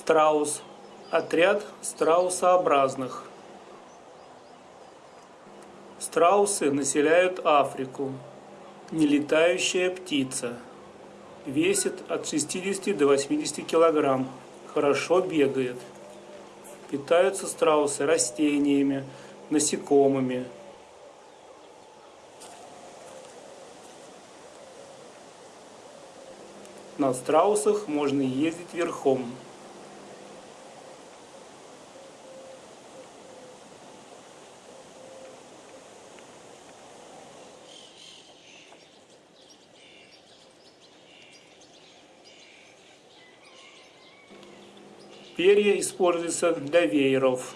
Страус. Отряд страусообразных. Страусы населяют Африку. Нелетающая птица. Весит от 60 до 80 килограмм. Хорошо бегает. Питаются страусы растениями, насекомыми. На страусах можно ездить верхом. Перья используются для вееров.